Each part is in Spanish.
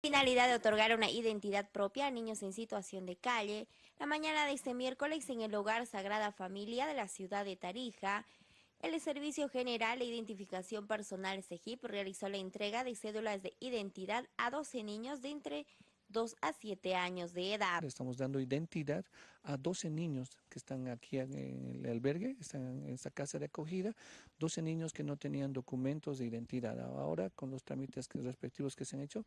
finalidad de otorgar una identidad propia a niños en situación de calle, la mañana de este miércoles en el Hogar Sagrada Familia de la ciudad de Tarija, el Servicio General de Identificación Personal CEGIP realizó la entrega de cédulas de identidad a 12 niños de entre 2 a 7 años de edad. Estamos dando identidad a 12 niños que están aquí en el albergue, están en esta casa de acogida, 12 niños que no tenían documentos de identidad. Ahora, con los trámites respectivos que se han hecho,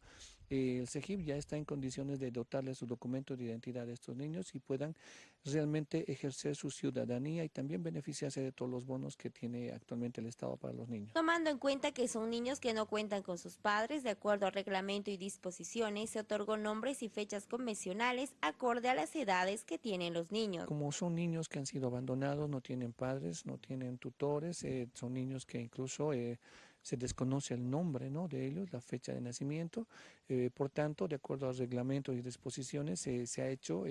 eh, el CEGIP ya está en condiciones de dotarles su documento de identidad a estos niños y puedan realmente ejercer su ciudadanía y también beneficiarse de todos los bonos que tiene actualmente el Estado para los niños. Tomando en cuenta que son niños que no cuentan con sus padres, de acuerdo al reglamento y disposiciones, se otorgó nombres y fechas convencionales acorde a las edades que tienen los niños. Como son niños que han sido abandonados, no tienen padres, no tienen tutores, eh, son niños que incluso eh, se desconoce el nombre ¿no? de ellos, la fecha de nacimiento, eh, por tanto, de acuerdo a reglamentos y disposiciones, se ha hecho,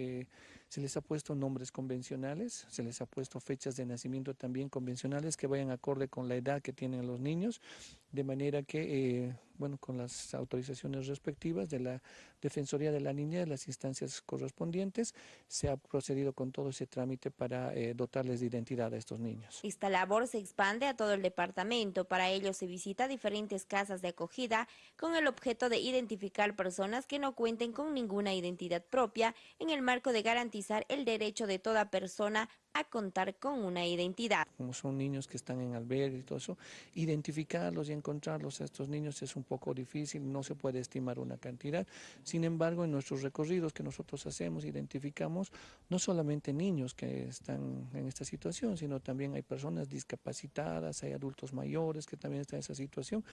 se les ha puesto nombres convencionales, se les ha puesto fechas de nacimiento también convencionales que vayan acorde con la edad que tienen los niños, de manera que, bueno, con las autorizaciones respectivas de la Defensoría de la Niña, de las instancias correspondientes, se ha procedido con todo ese trámite para dotarles de identidad a estos niños. Esta labor se expande a todo el departamento, para ello se visita diferentes casas de acogida con el objeto de identificar personas que no cuenten con ninguna identidad propia en el marco de garantizar el derecho de toda persona a contar con una identidad. Como son niños que están en albergue y todo eso, identificarlos y encontrarlos a estos niños es un poco difícil, no se puede estimar una cantidad. Sin embargo, en nuestros recorridos que nosotros hacemos, identificamos no solamente niños que están en esta situación, sino también hay personas discapacitadas, hay adultos mayores que también están en esa situación.